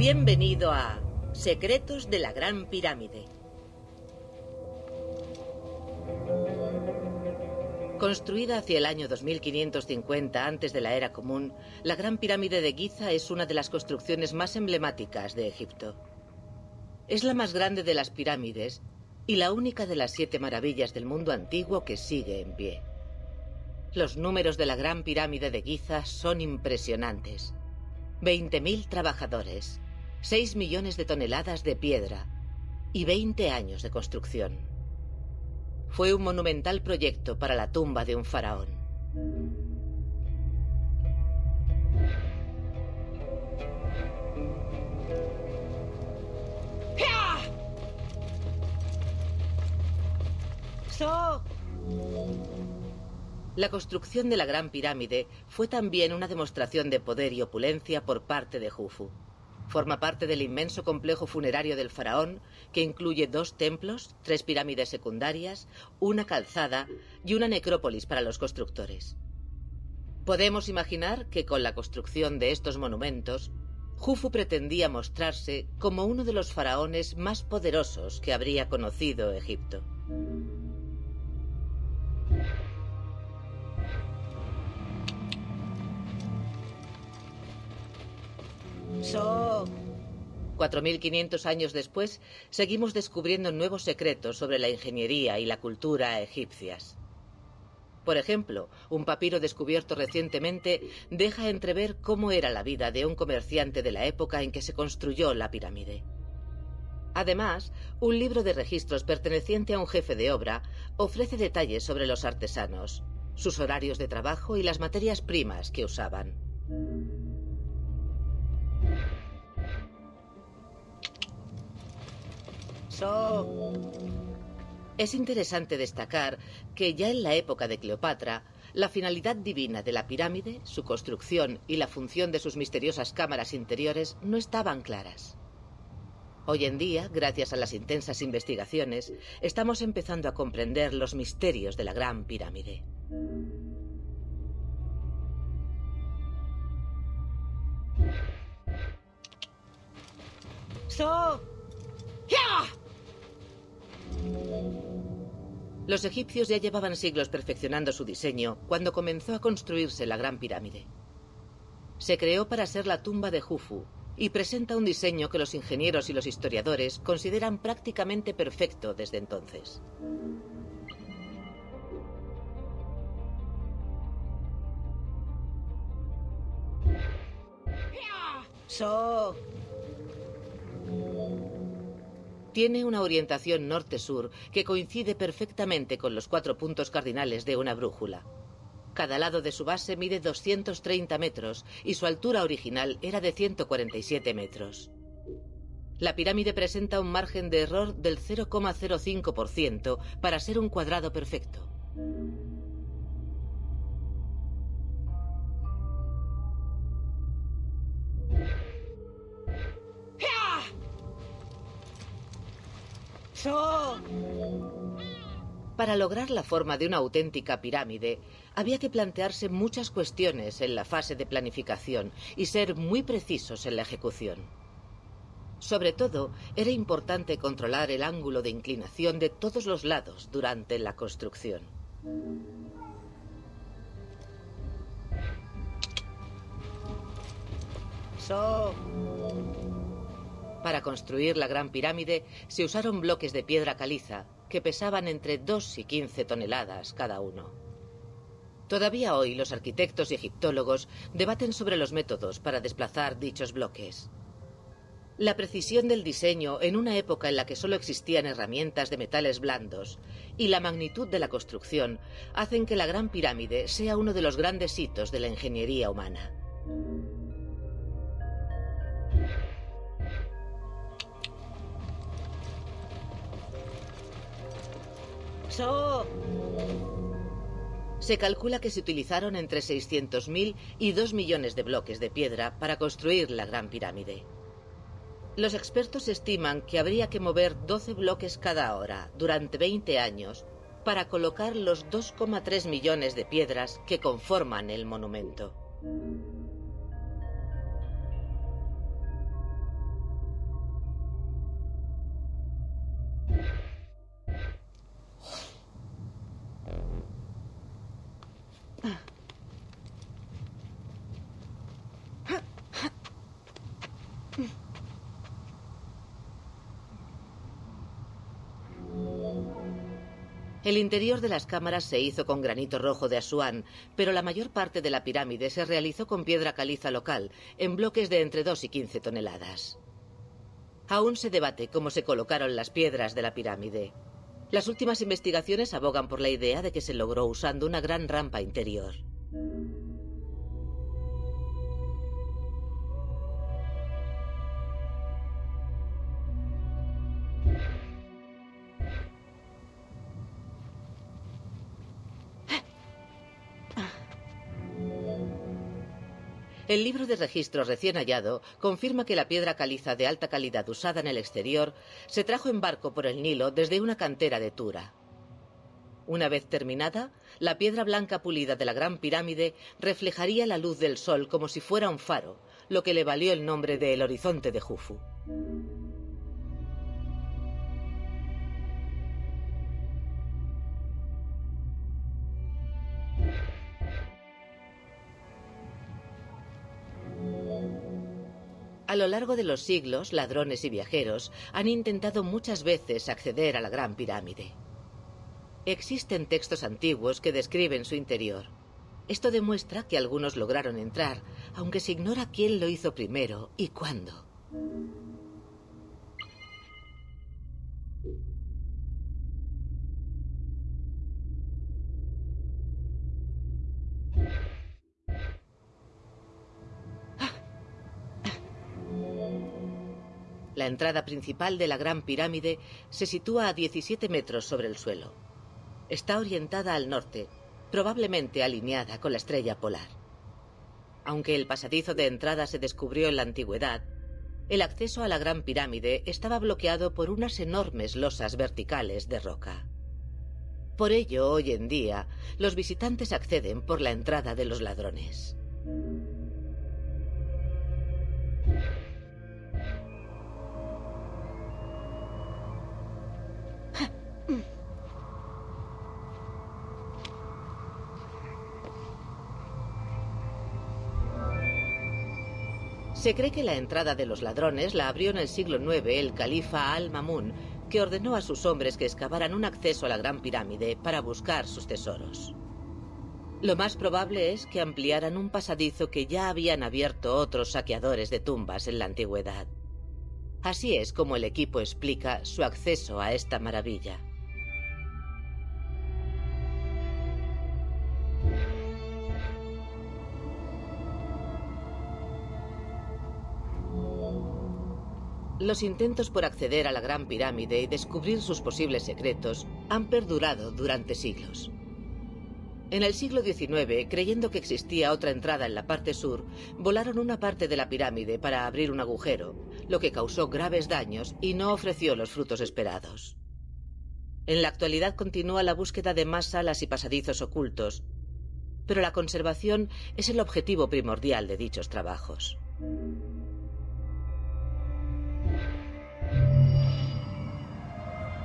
Bienvenido a Secretos de la Gran Pirámide. Construida hacia el año 2550 antes de la era común, la Gran Pirámide de Giza es una de las construcciones más emblemáticas de Egipto. Es la más grande de las pirámides y la única de las siete maravillas del mundo antiguo que sigue en pie. Los números de la Gran Pirámide de Giza son impresionantes. 20.000 trabajadores, 6 millones de toneladas de piedra y 20 años de construcción. Fue un monumental proyecto para la tumba de un faraón. La construcción de la Gran Pirámide fue también una demostración de poder y opulencia por parte de Jufu. Forma parte del inmenso complejo funerario del faraón, que incluye dos templos, tres pirámides secundarias, una calzada y una necrópolis para los constructores. Podemos imaginar que con la construcción de estos monumentos, Jufu pretendía mostrarse como uno de los faraones más poderosos que habría conocido Egipto. 4.500 años después, seguimos descubriendo nuevos secretos sobre la ingeniería y la cultura egipcias. Por ejemplo, un papiro descubierto recientemente deja entrever cómo era la vida de un comerciante de la época en que se construyó la pirámide. Además, un libro de registros perteneciente a un jefe de obra ofrece detalles sobre los artesanos, sus horarios de trabajo y las materias primas que usaban. Es interesante destacar que ya en la época de Cleopatra, la finalidad divina de la pirámide, su construcción y la función de sus misteriosas cámaras interiores no estaban claras. Hoy en día, gracias a las intensas investigaciones, estamos empezando a comprender los misterios de la Gran Pirámide. So. Los egipcios ya llevaban siglos perfeccionando su diseño cuando comenzó a construirse la Gran Pirámide. Se creó para ser la tumba de Jufu y presenta un diseño que los ingenieros y los historiadores consideran prácticamente perfecto desde entonces. So. Tiene una orientación norte-sur que coincide perfectamente con los cuatro puntos cardinales de una brújula. Cada lado de su base mide 230 metros y su altura original era de 147 metros. La pirámide presenta un margen de error del 0,05% para ser un cuadrado perfecto. Para lograr la forma de una auténtica pirámide, había que plantearse muchas cuestiones en la fase de planificación y ser muy precisos en la ejecución. Sobre todo, era importante controlar el ángulo de inclinación de todos los lados durante la construcción. Para construir la Gran Pirámide se usaron bloques de piedra caliza que pesaban entre 2 y 15 toneladas cada uno. Todavía hoy los arquitectos y egiptólogos debaten sobre los métodos para desplazar dichos bloques. La precisión del diseño en una época en la que solo existían herramientas de metales blandos y la magnitud de la construcción hacen que la Gran Pirámide sea uno de los grandes hitos de la ingeniería humana. Se calcula que se utilizaron entre 600.000 y 2 millones de bloques de piedra para construir la Gran Pirámide. Los expertos estiman que habría que mover 12 bloques cada hora durante 20 años para colocar los 2,3 millones de piedras que conforman el monumento. El interior de las cámaras se hizo con granito rojo de Asuán, pero la mayor parte de la pirámide se realizó con piedra caliza local, en bloques de entre 2 y 15 toneladas. Aún se debate cómo se colocaron las piedras de la pirámide. Las últimas investigaciones abogan por la idea de que se logró usando una gran rampa interior. El libro de registro recién hallado confirma que la piedra caliza de alta calidad usada en el exterior se trajo en barco por el Nilo desde una cantera de Tura. Una vez terminada, la piedra blanca pulida de la Gran Pirámide reflejaría la luz del sol como si fuera un faro, lo que le valió el nombre de El Horizonte de Jufu. A lo largo de los siglos, ladrones y viajeros han intentado muchas veces acceder a la Gran Pirámide. Existen textos antiguos que describen su interior. Esto demuestra que algunos lograron entrar, aunque se ignora quién lo hizo primero y cuándo. La entrada principal de la Gran Pirámide se sitúa a 17 metros sobre el suelo. Está orientada al norte, probablemente alineada con la estrella polar. Aunque el pasadizo de entrada se descubrió en la antigüedad, el acceso a la Gran Pirámide estaba bloqueado por unas enormes losas verticales de roca. Por ello, hoy en día, los visitantes acceden por la entrada de los ladrones. Se cree que la entrada de los ladrones la abrió en el siglo IX el califa Al-Mamun, que ordenó a sus hombres que excavaran un acceso a la Gran Pirámide para buscar sus tesoros. Lo más probable es que ampliaran un pasadizo que ya habían abierto otros saqueadores de tumbas en la antigüedad. Así es como el equipo explica su acceso a esta maravilla. Los intentos por acceder a la Gran Pirámide y descubrir sus posibles secretos han perdurado durante siglos. En el siglo XIX, creyendo que existía otra entrada en la parte sur, volaron una parte de la pirámide para abrir un agujero, lo que causó graves daños y no ofreció los frutos esperados. En la actualidad continúa la búsqueda de más salas y pasadizos ocultos, pero la conservación es el objetivo primordial de dichos trabajos.